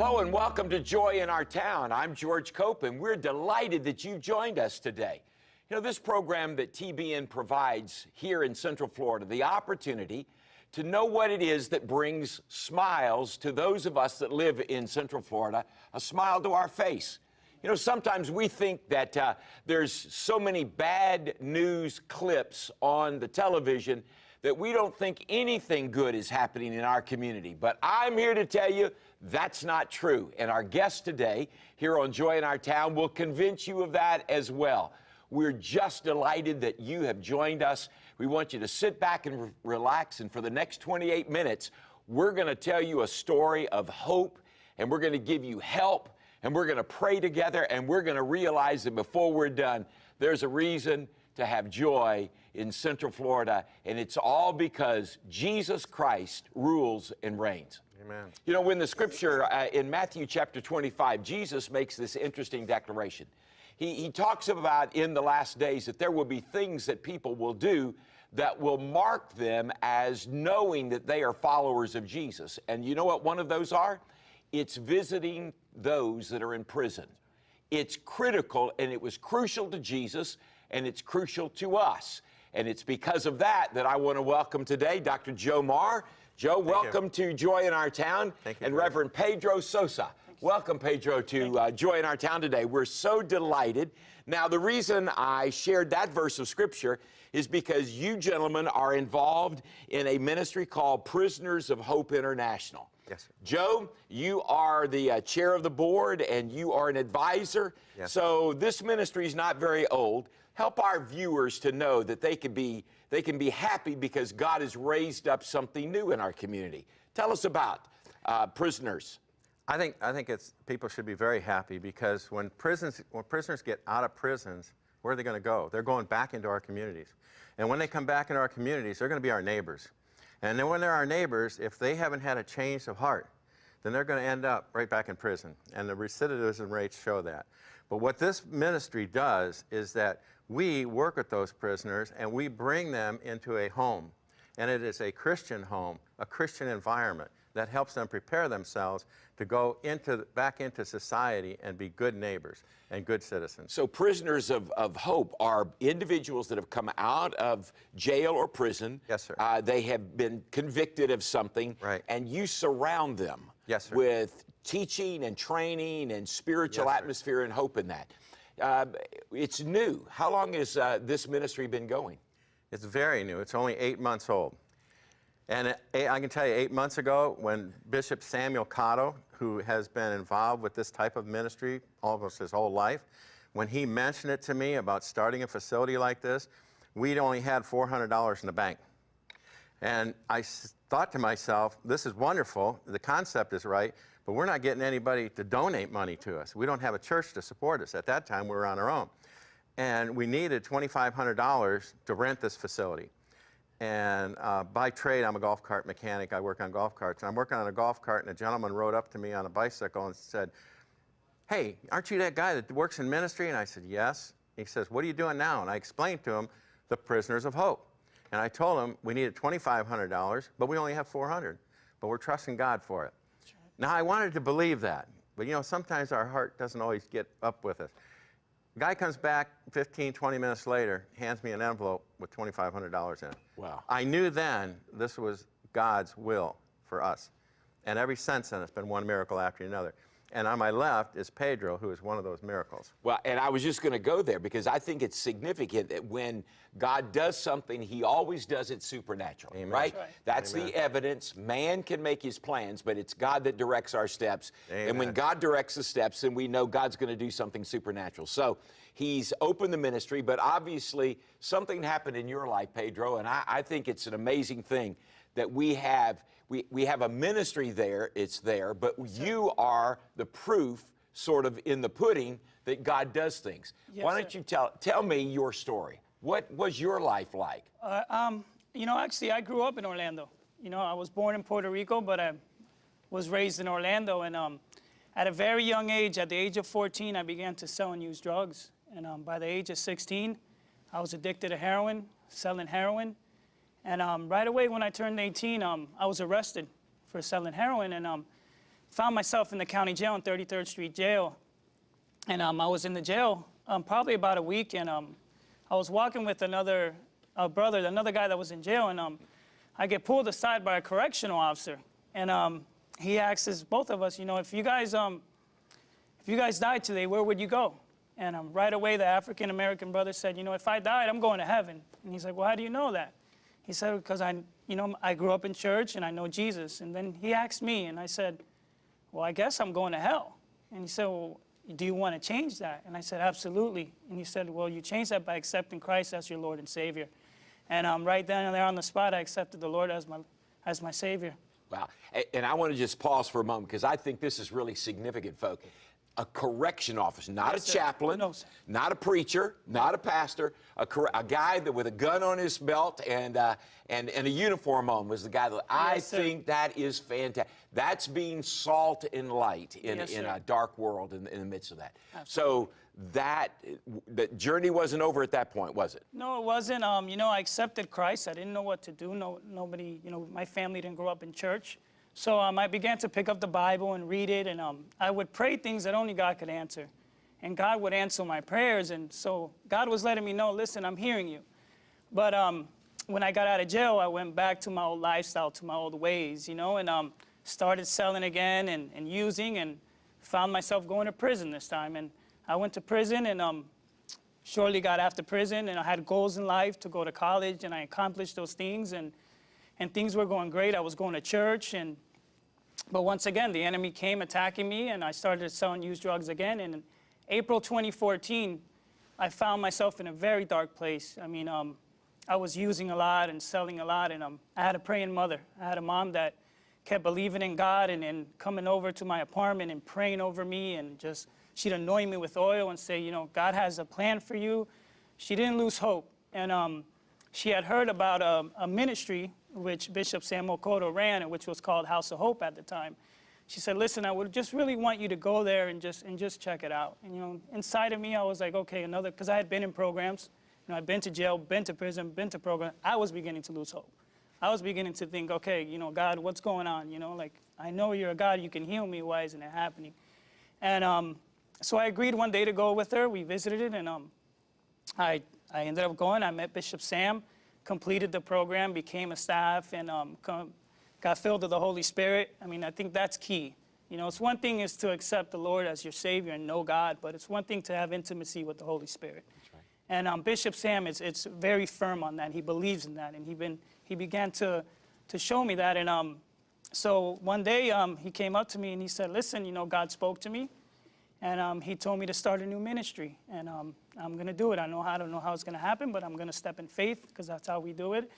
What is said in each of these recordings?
Hello and welcome to Joy in Our Town. I'm George Cope and we're delighted that you've joined us today. You know, this program that TBN provides here in Central Florida, the opportunity to know what it is that brings smiles to those of us that live in Central Florida, a smile to our face. You know, sometimes we think that uh, there's so many bad news clips on the television that we don't think anything good is happening in our community. But I'm here to tell you that's not true. And our guest today here on Joy in Our Town will convince you of that as well. We're just delighted that you have joined us. We want you to sit back and re relax. And for the next 28 minutes, we're going to tell you a story of hope and we're going to give you help and we're going to pray together and we're going to realize that before we're done, there's a reason to have joy in Central Florida, and it's all because Jesus Christ rules and reigns. Amen. You know, when the scripture uh, in Matthew chapter 25, Jesus makes this interesting declaration. He, he talks about in the last days that there will be things that people will do that will mark them as knowing that they are followers of Jesus. And you know what one of those are? It's visiting those that are in prison. It's critical and it was crucial to Jesus and it's crucial to us. And it's because of that that I want to welcome today Dr. Joe Marr. Joe, Thank welcome you. to Joy in Our Town. Thank you, and Reverend Pedro Sosa. Welcome, Pedro, to uh, Joy in Our Town today. We're so delighted. Now, the reason I shared that verse of Scripture is because you gentlemen are involved in a ministry called Prisoners of Hope International. Yes, sir. Joe, you are the uh, chair of the board and you are an advisor. Yes. So this ministry is not very old. Help our viewers to know that they can be they can be happy because God has raised up something new in our community. Tell us about uh, prisoners. I think I think it's people should be very happy because when prisons when prisoners get out of prisons, where are they going to go? They're going back into our communities, and when they come back into our communities, they're going to be our neighbors. And then when they're our neighbors, if they haven't had a change of heart, then they're going to end up right back in prison. And the recidivism rates show that. But what this ministry does is that we work with those prisoners and we bring them into a home. And it is a Christian home, a Christian environment that helps them prepare themselves to go into, back into society and be good neighbors and good citizens. So prisoners of, of hope are individuals that have come out of jail or prison. Yes, sir. Uh, they have been convicted of something. Right. And you surround them yes, sir. with teaching and training and spiritual yes, atmosphere and hope in that. Uh, it's new. How long has uh, this ministry been going? It's very new. It's only eight months old. And I can tell you, eight months ago, when Bishop Samuel Cotto, who has been involved with this type of ministry almost his whole life, when he mentioned it to me about starting a facility like this, we'd only had $400 in the bank. And I thought to myself, this is wonderful, the concept is right, but we're not getting anybody to donate money to us. We don't have a church to support us. At that time, we were on our own. And we needed $2,500 to rent this facility. And uh, by trade, I'm a golf cart mechanic. I work on golf carts. And I'm working on a golf cart, and a gentleman rode up to me on a bicycle and said, hey, aren't you that guy that works in ministry? And I said, yes. He says, what are you doing now? And I explained to him the Prisoners of Hope. And I told him we needed $2,500, but we only have 400 but we're trusting God for it. Right. Now, I wanted to believe that, but you know, sometimes our heart doesn't always get up with us. The guy comes back 15, 20 minutes later, hands me an envelope with $2,500 in it. Wow. I knew then this was God's will for us. And every since then, it's been one miracle after another. And on my left is Pedro, who is one of those miracles. Well, and I was just going to go there because I think it's significant that when God does something, he always does it supernatural, Amen. right? That's, right. That's Amen. the evidence. Man can make his plans, but it's God that directs our steps. Amen. And when God directs the steps, then we know God's going to do something supernatural. So he's opened the ministry, but obviously something happened in your life, Pedro, and I, I think it's an amazing thing that we have we, we have a ministry there, it's there, but you are the proof sort of in the pudding that God does things. Yes, Why don't sir. you tell tell me your story? What was your life like? Uh, um, you know, actually, I grew up in Orlando. You know, I was born in Puerto Rico, but I was raised in Orlando. And um, at a very young age, at the age of 14, I began to sell and use drugs. And um, by the age of 16, I was addicted to heroin, selling heroin. And um, right away when I turned 18, um, I was arrested for selling heroin. And um, found myself in the county jail in 33rd Street Jail. And um, I was in the jail um, probably about a week, and um, I was walking with another brother, another guy that was in jail, and I get pulled aside by a correctional officer. And he asks us, both of us, you know, if you guys, if you guys died today, where would you go? And right away, the African American brother said, you know, if I died, I'm going to heaven. And he's like, well, how do you know that? He said, because I, you know, I grew up in church and I know Jesus. And then he asked me, and I said, well, I guess I'm going to hell. And he said, well, do you want to change that? And I said, absolutely. And he said, well, you change that by accepting Christ as your Lord and Savior. And um, right then and there on the spot, I accepted the Lord as my, as my Savior. Wow. And I want to just pause for a moment because I think this is really significant, folks. A correction officer, not Yes, a chaplain, No, not a preacher, not a pastor, a, cor- a guy that with a gun on his belt and, uh, and, and a uniform on was the guy that I sir. think that is fantastic. That's being salt and light in, Yes, in a dark world in, in the midst of that. So that, the journey wasn't over at that point, was it? No, it wasn't. Um, you know, I accepted Christ. I didn't know what to do. No, nobody, you know, my family didn't grow up in church. So um, I began to pick up the Bible and read it, and um, I would pray things that only God could answer. And God would answer my prayers. And so God was letting me know, listen, I'm hearing you. But um, when I got out of jail, I went back to my old lifestyle, to my old ways, you know, and um, started selling again and, and using and found myself going to prison this time. And I went to prison and um, shortly got after prison and I had goals in life to go to college and I accomplished those things and, and things were going great. I was going to church and but once again the enemy came attacking me and I started selling used drugs again and in April 2014 I found myself in a very dark place. I mean um, I was using a lot and selling a lot and um, I had a praying mother. I had a mom that kept believing in God and, and coming over to my apartment and praying over me and just she'd anoint me with oil and say, you know, God has a plan for you. She didn't lose hope. And um, she had heard about a, a ministry which Bishop Samuel Cotto ran and which was called House of Hope at the time. She said, listen, I would just really want you to go there and just, and just check it out. And, you know, inside of me, I was like, okay, another, because I had been in programs. You know, I'd been to jail, been to prison, been to program. I was beginning to lose hope. I was beginning to think, okay, you know, God, what's going on? You know, like, I know you're a God, you can heal me. Why isn't it happening? And um, so I agreed one day to go with her. We visited it, and um, I, I ended up going. I met Bishop Sam, completed the program, became a staff, and um, got filled with the Holy Spirit. I mean, I think that's key. You know, it's one thing is to accept the Lord as your Savior and know God, but it's one thing to have intimacy with the Holy Spirit. And um, Bishop Sam is it's very firm on that. He believes in that, and he been he began to to show me that. And um, so one day um, he came up to me and he said, "Listen, you know, God spoke to me, and um, he told me to start a new ministry, and um, I'm going to do it. I know how, I don't know how it's going to happen, but I'm going to step in faith because that's how we do it.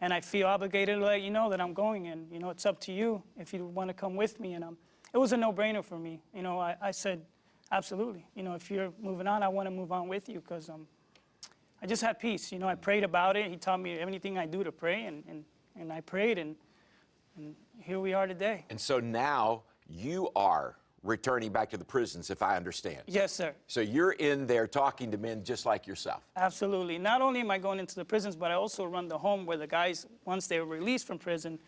And I feel obligated to let you know that I'm going, and you know, it's up to you if you want to come with me. And um, it was a no-brainer for me. You know, I, I said, absolutely. You know, if you're moving on, I want to move on with you because um, I just had peace. You know, I prayed about it. He taught me anything I do to pray, and, and, and I prayed, and, and here we are today. And so now you are returning back to the prisons, if I understand. Yes, sir. So you're in there talking to men just like yourself. Absolutely. Not only am I going into the prisons, but I also run the home where the guys, once they're released from prison,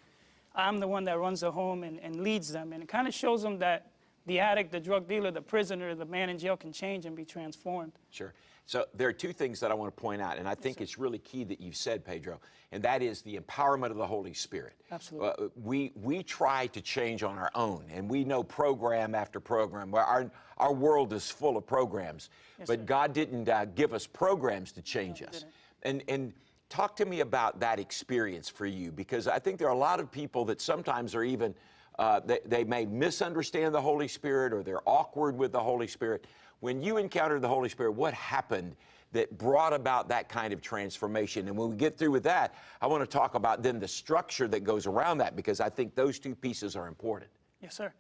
I'm the one that runs the home and, and leads them. And it kind of shows them that the addict, the drug dealer, the prisoner, the man in jail can change and be transformed. Sure. So there are two things that I want to point out, and I think it's really key that you've said, Pedro, and that is the empowerment of the Holy Spirit. Absolutely. Uh, we, we try to change on our own, and we know program after program. Where our, our world is full of programs, but God didn't uh, give us programs to change us. And, and talk to me about that experience for you, because I think there are a lot of people that sometimes are even, uh, they, they may misunderstand the Holy Spirit or they're awkward with the Holy Spirit. When you encountered the Holy Spirit, what happened that brought about that kind of transformation? And when we get through with that, I want to talk about then the structure that goes around that because I think those two pieces are important. Yes, sir.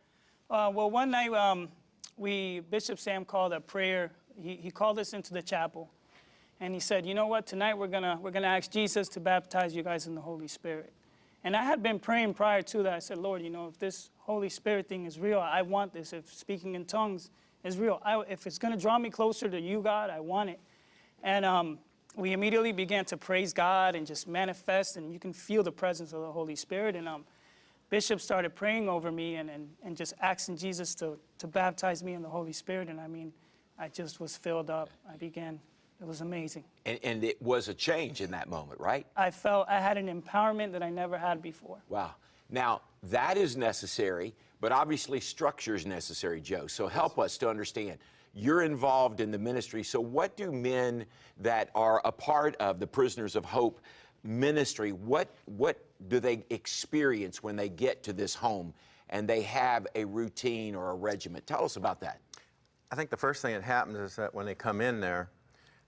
Uh, well, one night um, we Bishop Sam called a prayer. He, he called us into the chapel, and he said, "You know what? Tonight we're gonna we're gonna ask Jesus to baptize you guys in the Holy Spirit." And I had been praying prior to that. I said, "Lord, you know, if this Holy Spirit thing is real, I want this. If speaking in tongues is real, I, if it's gonna draw me closer to you, God, I want it." And um, we immediately began to praise God and just manifest, and you can feel the presence of the Holy Spirit. And um, Bishop started praying over me and, and, and just asking Jesus to, to baptize me in the Holy Spirit. And I mean, I just was filled up. I began, it was amazing. And, and it was a change in that moment, right? I felt I had an empowerment that I never had before. Wow. Now, that is necessary, but obviously structure is necessary, Joe. So help us to understand. You're involved in the ministry. So, what do men that are a part of the Prisoners of Hope ministry, what, what do they experience when they get to this home and they have a routine or a regiment? Tell us about that. I think the first thing that happens is that when they come in there,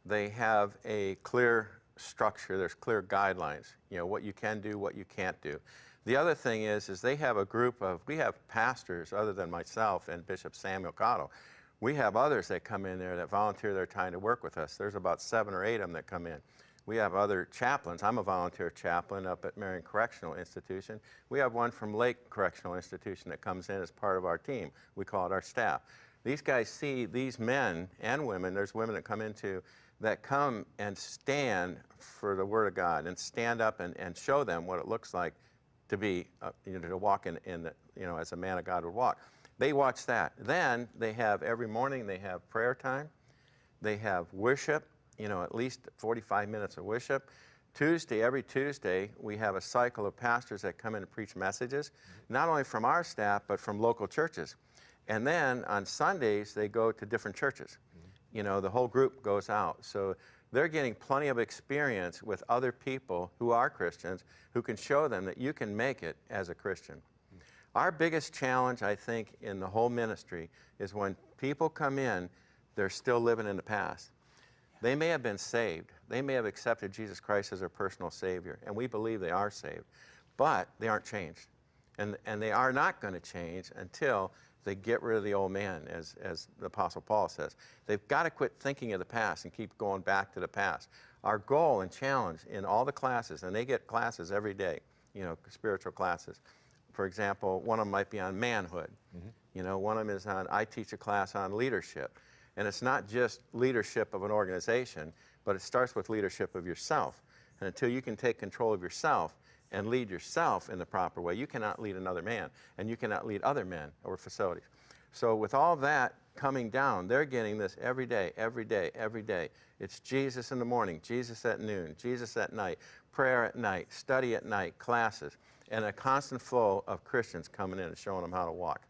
they have a clear structure. There's clear guidelines. You know what you can do, what you can't do. The other thing is, is they have a group of. We have pastors other than myself and Bishop Samuel Cotto. We have others that come in there that volunteer their time to work with us. There's about seven or eight of them that come in. We have other chaplains. I'm a volunteer chaplain up at Marion Correctional Institution. We have one from Lake Correctional Institution that comes in as part of our team. We call it our staff. These guys see these men and women, there's women that come into, that come and stand for the Word of God and stand up and, and show them what it looks like to be, uh, you know, to walk in, in the, you know, as a man of God would walk. They watch that. Then they have every morning they have prayer time. They have worship, you know, at least 45 minutes of worship. Tuesday, every Tuesday, we have a cycle of pastors that come in and preach messages, not only from our staff, but from local churches. And then on Sundays, they go to different churches. You know, the whole group goes out. So they're getting plenty of experience with other people who are Christians who can show them that you can make it as a Christian. Our biggest challenge, I think, in the whole ministry is when people come in, they're still living in the past. They may have been saved. They may have accepted Jesus Christ as their personal Savior, and we believe they are saved, but they aren't changed. And, and they are not going to change until they get rid of the old man, as, as the Apostle Paul says. They've got to quit thinking of the past and keep going back to the past. Our goal and challenge in all the classes, and they get classes every day, you know, spiritual classes. For example, one of them might be on manhood. Mm-hmm. You know, one of them is on, I teach a class on leadership. And it's not just leadership of an organization, but it starts with leadership of yourself. And until you can take control of yourself and lead yourself in the proper way, you cannot lead another man, and you cannot lead other men or facilities. So, with all that coming down, they're getting this every day, every day, every day. It's Jesus in the morning, Jesus at noon, Jesus at night, prayer at night, study at night, classes, and a constant flow of Christians coming in and showing them how to walk.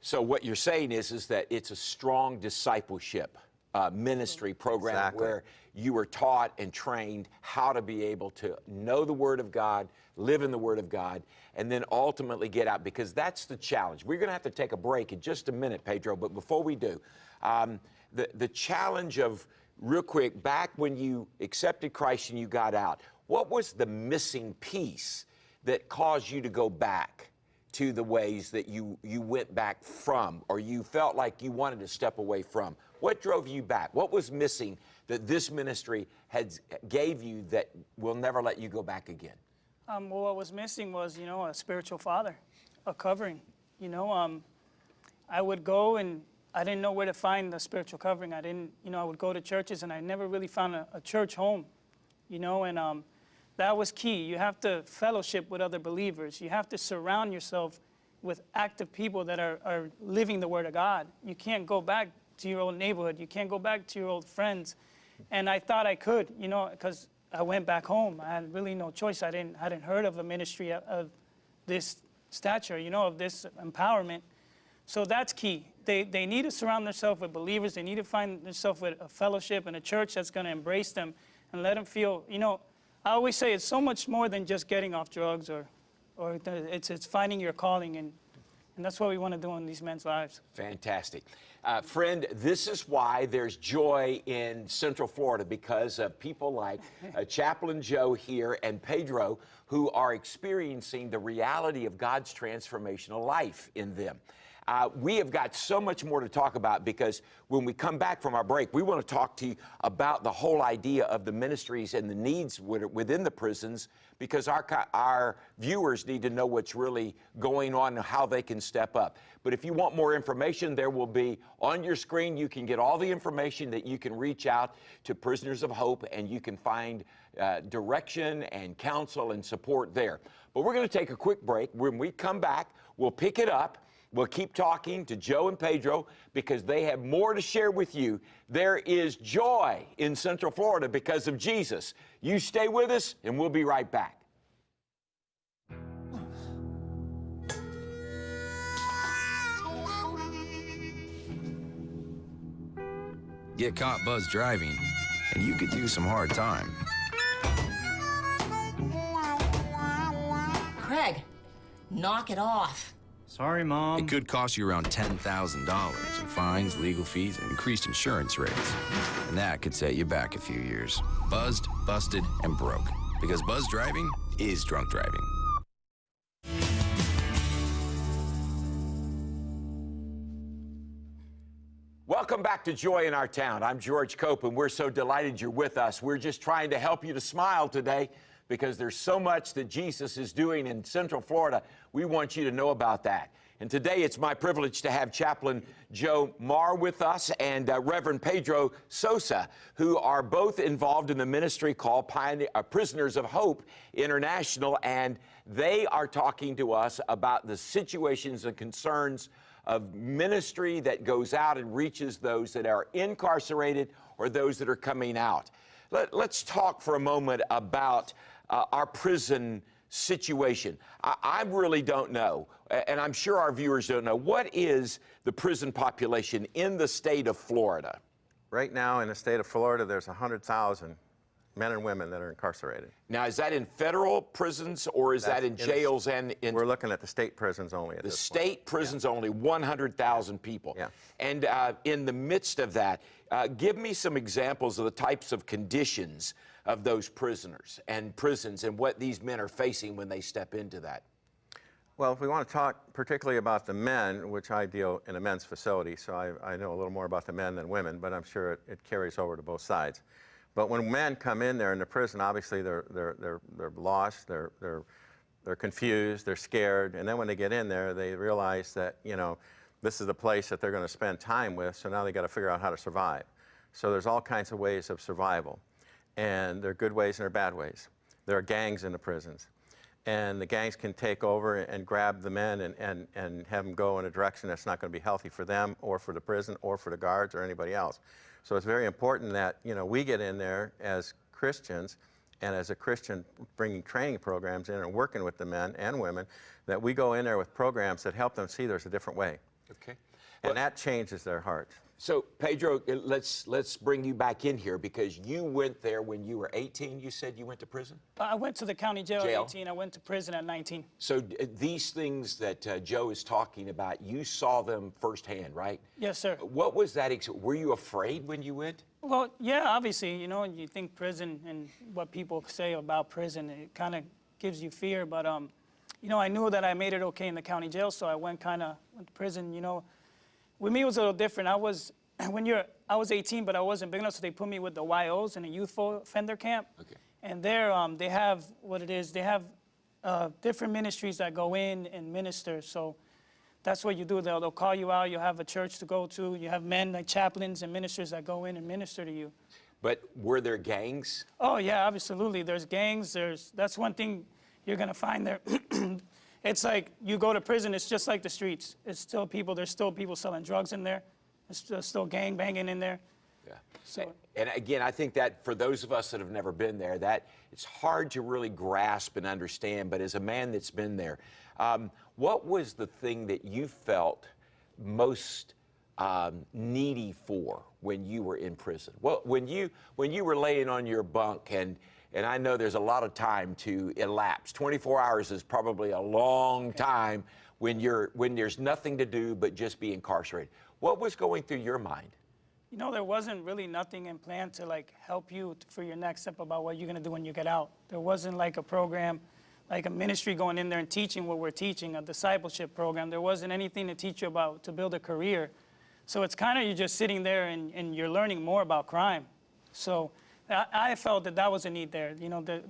So what you're saying is, is that it's a strong discipleship uh, ministry program Exactly. where you were taught and trained how to be able to know the Word of God, live in the Word of God, and then ultimately get out because that's the challenge. We're going to have to take a break in just a minute, Pedro, but before we do, um, the, the challenge of, real quick, back when you accepted Christ and you got out, what was the missing piece that caused you to go back? to the ways that you, you went back from or you felt like you wanted to step away from? What drove you back? What was missing that this ministry had gave you that will never let you go back again? Um, well, what was missing was, you know, a spiritual father, a covering. You know, um, I would go and I didn't know where to find the spiritual covering. I didn't, you know, I would go to churches and I never really found a, a church home, you know, and um, that was key. You have to fellowship with other believers. You have to surround yourself with active people that are, are living the Word of God. You can't go back to your old neighborhood. You can't go back to your old friends. And I thought I could, you know, because I went back home. I had really no choice. I didn't I hadn't heard of a ministry of, of this stature, you know, of this empowerment. So that's key. They, they need to surround themselves with believers. They need to find themselves with a fellowship and a church that's going to embrace them and let them feel, you know, I always say it's so much more than just getting off drugs or, or it's, it's finding your calling. And, and that's what we want to do in these men's lives. Fantastic. Uh, friend, this is why there's joy in Central Florida because of people like uh, Chaplain Joe here and Pedro who are experiencing the reality of God's transformational life in them. Uh, we have got so much more to talk about because when we come back from our break, we want to talk to you about the whole idea of the ministries and the needs within the prisons because our, our viewers need to know what's really going on and how they can step up. But if you want more information, there will be on your screen, you can get all the information that you can reach out to Prisoners of Hope and you can find uh, direction and counsel and support there. But we're going to take a quick break. When we come back, we'll pick it up. We'll keep talking to Joe and Pedro because they have more to share with you. There is joy in Central Florida because of Jesus. You stay with us, and we'll be right back. Get caught buzz driving, and you could do some hard time. Craig, knock it off. Sorry, Mom. It could cost you around $10,000 in fines, legal fees, and increased insurance rates. And that could set you back a few years. Buzzed, busted, and broke. Because buzz driving is drunk driving. Welcome back to Joy in Our Town. I'm George Cope, and we're so delighted you're with us. We're just trying to help you to smile today because there's so much that Jesus is doing in Central Florida. We want you to know about that. And today it's my privilege to have Chaplain Joe Marr with us and uh, Reverend Pedro Sosa, who are both involved in the ministry called uh, Prisoners of Hope International. And they are talking to us about the situations and concerns of ministry that goes out and reaches those that are incarcerated or those that are coming out. Let, us talk for a moment about uh, our prison situation. I, I really don't know, and I'm sure our viewers don't know, what is the prison population in the state of Florida? Right now in the state of Florida, there's 100,000 men and women that are incarcerated. Now, is that in federal prisons or is that That's in in the- jails and in We're looking at the state prisons only at The this point. state prisons only 100,000 people. Yeah. And uh, in the midst of that, uh, give me some examples of the types of conditions of those prisoners and prisons and what these men are facing when they step into that. Well, if we want to talk particularly about the men, which I deal in a men's facility, so I, I know a little more about the men than women, but I'm sure it, it carries over to both sides. But when men come in there in the prison, obviously they're, they're, they're, they're lost, they're, they're, they're confused, they're scared, and then when they get in there, they realize that, you know, this is the place that they're going to spend time with, so now they got to figure out how to survive. So there's all kinds of ways of survival, and there are good ways and there are bad ways. There are gangs in the prisons and the gangs can take over and grab the men and, and, and have them go in a direction that's not going to be healthy for them or for the prison or for the guards or anybody else. So it's very important that you know we get in there as Christians and as a Christian bringing training programs in and working with the men and women that we go in there with programs that help them see there's a different way. Okay. And that changes their hearts. So, Pedro, uh, let's, let's bring you back in here because you went there when you were 18. You said you went to prison? I went to the county jail, Jail. at 18. I went to prison at 19. So, d- uh, these things that uh, Joe is talking about, you saw them firsthand, right? Yes, sir. What was that? Ex- were you afraid when you went? Well, yeah, obviously, you know, you think prison and what people say about prison, it kind of gives you fear. But, um, you know, I knew that I made it okay in the county jail, so I went kind of went to prison. You know, with me it was a little different. I was when you're I was 18, but I wasn't big enough, so they put me with the YOs in a youthful offender camp. Okay. And there, um, they have what it is. They have uh, different ministries that go in and minister. So that's what you do. They'll, they'll call you out. You'll have a church to go to. You have men like chaplains and ministers that go in and minister to you. But were there gangs? Oh yeah, absolutely. There's gangs. There's that's one thing you're gonna find there. it's like you go to prison. It's just like the streets. It's still people. There's still people selling drugs in there. There's still, still gang banging in there. Yeah. So And again, I think that for those of us that have never been there, that it's hard to really grasp and understand. But as a man that's been there, um, what was the thing that you felt most um, needy for when you were in prison? Well, when you when you were laying on your bunk and and I know there's a lot of time to elapse. 24 hours is probably a long time when you're when there's nothing to do but just be incarcerated. What was going through your mind? you know, there wasn't really nothing in plan to like help you for your next step about what you're gonna do when you get out. There wasn't like a program like a ministry going in there and teaching what we're teaching, a discipleship program. There wasn't anything to teach you about to build a career. So it's kind of you're just sitting there and, and you're learning more about crime. So I, I felt that that was a need there, you know, that,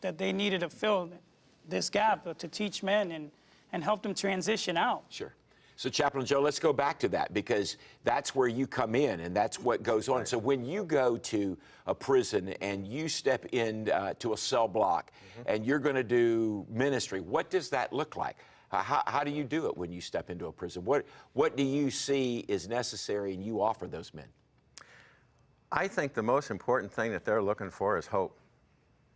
that they needed to fill this gap to teach men and, and help them transition out. Sure. So, Chaplain Joe, let's go back to that because that's where you come in and that's what goes on. So, when you go to a prison and you step in uh, to a cell block and you're going to do ministry, what does that look like? How, how do you do it when you step into a prison? What, what do you see is necessary and you offer those men? I think the most important thing that they're looking for is hope.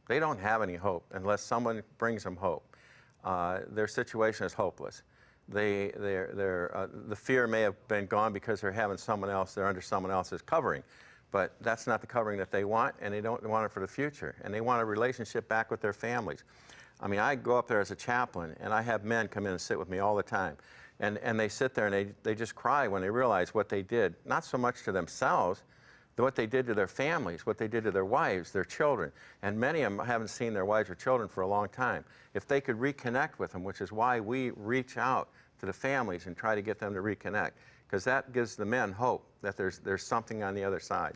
They don't have any hope unless someone brings them hope. Uh, their situation is hopeless. They, they're, they're, uh, the fear may have been gone because they're having someone else, they're under someone else's covering. But that's not the covering that they want, and they don't want it for the future. And they want a relationship back with their families. I mean, I go up there as a chaplain, and I have men come in and sit with me all the time. And, and they sit there and they, they just cry when they realize what they did, not so much to themselves, what they did to their families, what they did to their wives, their children. And many of them haven't seen their wives or children for a long time. If they could reconnect with them, which is why we reach out to the families and try to get them to reconnect, because that gives the men hope that there's, there's something on the other side.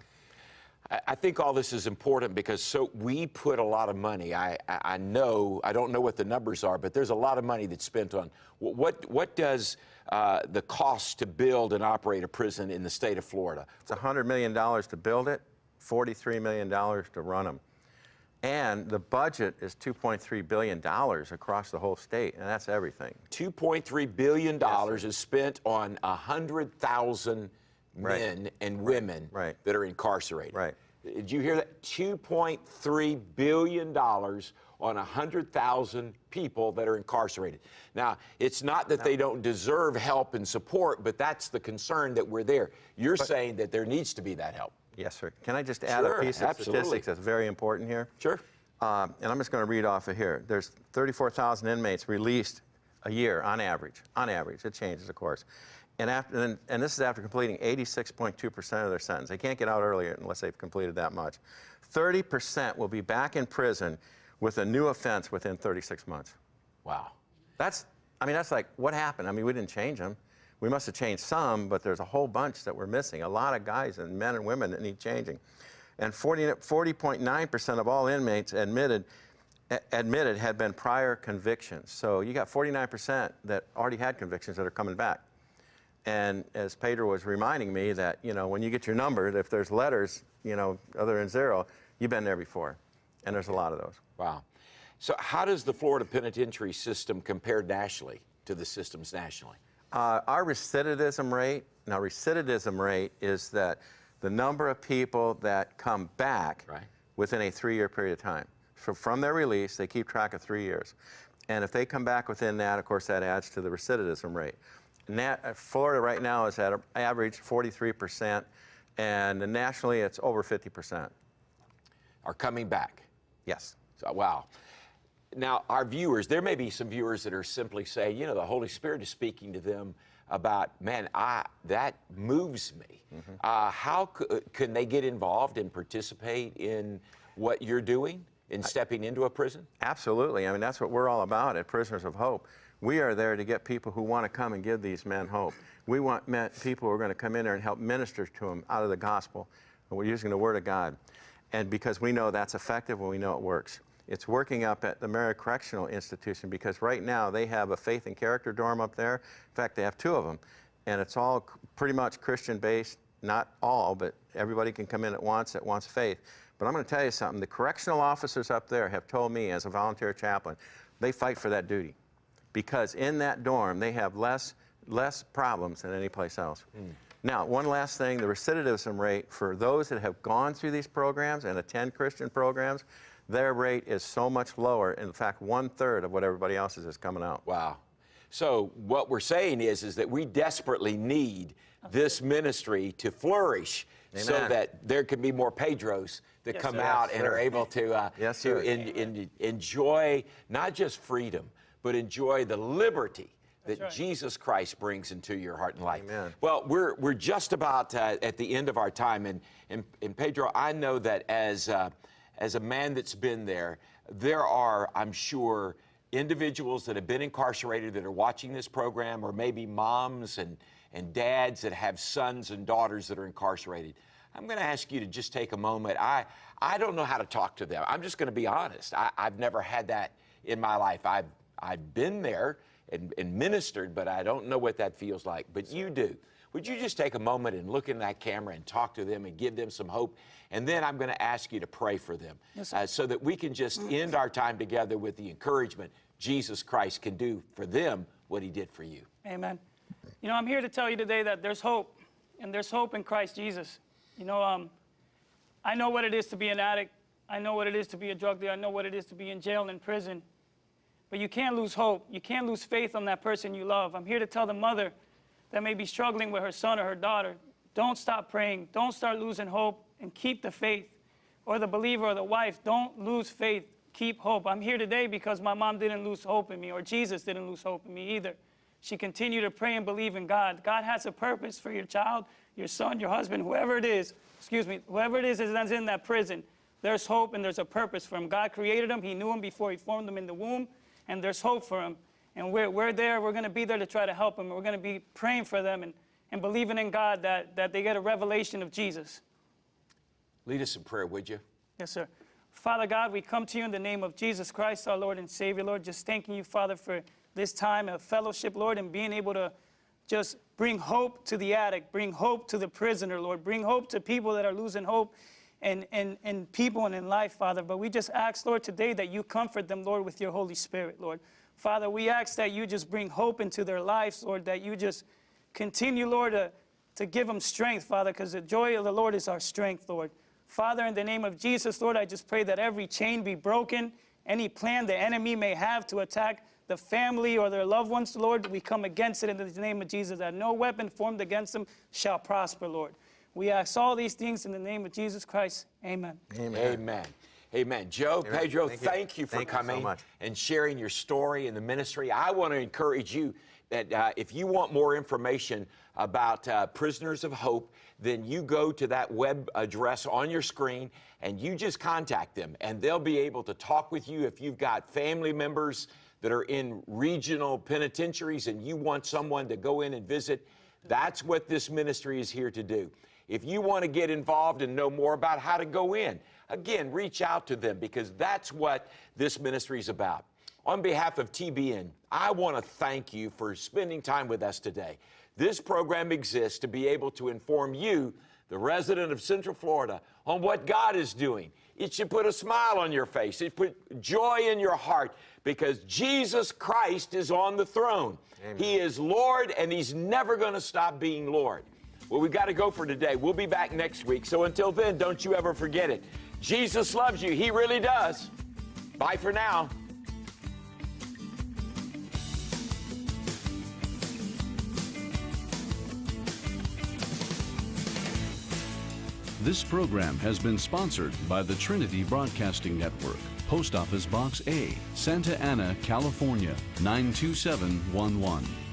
I think all this is important because so we put a lot of money. I, I I know I don't know what the numbers are, but there's a lot of money that's spent on what what does uh, the cost to build and operate a prison in the state of Florida? It's $100 million to build it, $43 million to run them. And the budget is $2.3 billion across the whole state, and that's everything. 2.3 billion dollars is spent on hundred thousand Right. men and women Right. that are incarcerated. Right. Did you hear that? 2.3 billion dollars on 100,000 people that are incarcerated. Now, it's not that they don't deserve help and support, but that's the concern that we're there. You're saying that there needs to be that help. Yes, sir. Can I just add Sure, a piece of absolutely. statistics that's very important here? Sure. Um, and I'm just going to read off of here. There's 34,000 inmates released a year on average. On average, it changes, of course. And after, and, and this is after completing 86.2% of their sentence. They can't get out earlier unless they've completed that much. 30% will be back in prison with a new offense within 36 months. Wow. That's, I mean, that's like, what happened? I mean, we didn't change them. We must have changed some, but there's a whole bunch that we're missing. A lot of guys and men and women that need changing. And 40, 40.9% of all inmates admitted, admitted had been prior convictions. So you got 49% that already had convictions that are coming back. And as Pedro was reminding me that, you know, when you get your number, if there's letters, you know, other than zero, you've been there before. And there's a lot of those. Wow. So, how does the Florida penitentiary system compare nationally to the systems nationally? Uh, our recidivism rate, now recidivism rate is that the number of people that come back Right. within a three-year period of time. So from their release, they keep track of three years. And if they come back within that, of course, that adds to the recidivism rate. Uh, Florida right now is at an average 43%, and nationally it's over 50%. Are coming back? Yes. So, wow. Now, our viewers, there may be some viewers that are simply saying, you know, the Holy Spirit is speaking to them about, man, I, that moves me. Uh, how uh, can they get involved and participate in what you're doing in stepping into a prison? Absolutely. I mean, that's what we're all about at Prisoners of Hope. We are there to get people who want to come and give these men hope. We want men, people who are going to come in there and help minister to them out of the gospel. We're using the Word of God. And because we know that's effective and we know it works. It's working up at the Marion Correctional Institution because right now they have a faith and character dorm up there. In fact, they have two of them. And it's all pretty much Christian based. Not all, but everybody can come in at once that wants faith. But I'm going to tell you something. The correctional officers up there have told me, as a volunteer chaplain, they fight for that duty because in that dorm they have less less problems than any place else. Hmm. Now, one last thing: the recidivism rate for those that have gone through these programs and attend Christian programs, their rate is so much lower. In fact, one third of what everybody else's is coming out. Wow. So what we're saying is, is that we desperately need this ministry to flourish so that there can be more Pedros that Yes, come sir. out Yes, and are able to, uh, Yes, to sir. en- en- enjoy not just freedom, but enjoy the liberty that right. Jesus Christ brings into your heart and life. Amen. Well, we're, we're just about uh, at the end of our time. And, and, and Pedro, I know that as, uh, as a man that's been there, there are, I'm sure, individuals that have been incarcerated that are watching this program, or maybe moms and, and dads that have sons and daughters that are incarcerated. I'm going to ask you to just take a moment. I, I don't know how to talk to them. I'm just going to be honest. I, I've never had that in my life. I've, I've been there and, and ministered, but I don't know what that feels like. But you do. Would you just take a moment and look in that camera and talk to them and give them some hope? And then I'm going to ask you to pray for them Yes, uh, so that we can just end our time together with the encouragement Jesus Christ can do for them what he did for you. Amen. You know, I'm here to tell you today that there's hope, and there's hope in Christ Jesus. You know, um, I know what it is to be an addict. I know what it is to be a drug dealer. I know what it is to be in jail and in prison. But you can't lose hope. You can't lose faith on that person you love. I'm here to tell the mother that may be struggling with her son or her daughter, don't stop praying. Don't start losing hope and keep the faith. Or the believer or the wife, don't lose faith. Keep hope. I'm here today because my mom didn't lose hope in me, or Jesus didn't lose hope in me either. She continued to pray and believe in God. God has a purpose for your child, your son, your husband, whoever it is. Excuse me, whoever it is that's in that prison. There's hope and there's a purpose for him. God created him. He knew him before he formed him in the womb, and there's hope for them. And we're, we're there. We're going to be there to try to help them. We're going to be praying for them and, and believing in God that, that they get a revelation of Jesus. Lead us in prayer, would you? Yes, sir. Father God, we come to you in the name of Jesus Christ, our Lord and Savior, Lord. Just thanking you, Father, for this time of fellowship, Lord, and being able to just bring hope to the addict, bring hope to the prisoner, Lord, bring hope to people that are losing hope and, and, and people and in life, Father. But we just ask, Lord, today that you comfort them, Lord, with your Holy Spirit, Lord. Father, we ask that you just bring hope into their lives, Lord, that you just continue, Lord, to, to give them strength, Father, because the joy of the Lord is our strength, Lord. Father, in the name of Jesus, Lord, I just pray that every chain be broken. Any plan the enemy may have to attack the family or their loved ones, Lord, we come against it in the name of Jesus, that no weapon formed against them shall prosper, Lord. We ask all these things in the name of Jesus Christ. Amen. Amen. Amen. Joe, Amen. Pedro, Thank thank you. you, for Thank you so coming much. and sharing your story in the ministry. I want to encourage you that uh, if you want more information about uh, Prisoners of Hope, then you go to that web address on your screen and you just contact them, and they'll be able to talk with you if you've got family members that are in regional penitentiaries and you want someone to go in and visit. That's what this ministry is here to do. If you want to get involved and know more about how to go in, again, reach out to them because that's what this ministry is about. On behalf of TBN, I want to thank you for spending time with us today. This program exists to be able to inform you, the resident of Central Florida, on what God is doing. It should put a smile on your face. It put joy in your heart because Jesus Christ is on the throne. He is Lord and he's never going to stop being Lord. Well, we've got to go for today. We'll be back next week. So until then, don't you ever forget it. Jesus loves you. He really does. Bye for now. This program has been sponsored by the Trinity Broadcasting Network, Post Office Box A, Santa Ana, California 92711.